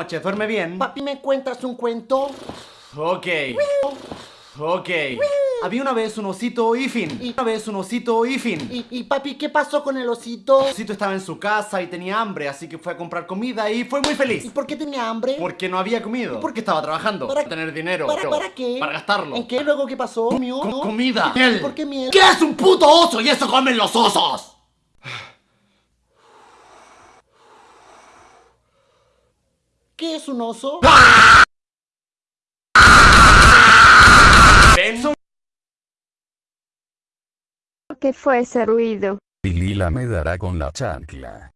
noches, duerme bien. Papi, ¿me cuentas un cuento? Ok. Ok. Había una vez un osito y fin. Y- Una vez un osito y fin. Y, y papi, ¿qué pasó con el osito? El osito estaba en su casa y tenía hambre, así que fue a comprar comida y fue muy ¿Y feliz. por qué tenía hambre? Porque no había comido. Porque estaba trabajando. ¿Para- tener dinero. ¿Para, para qué? Para gastarlo. ¿En qué luego qué pasó? ¿Comió? ¿No? comida. ¿Y Miel. ¿Por qué miel? ¿Qué es un puto oso? Y eso comen los osos. ¿Qué es un oso? ¿Qué fue ese ruido? Y Lila me dará con la chancla.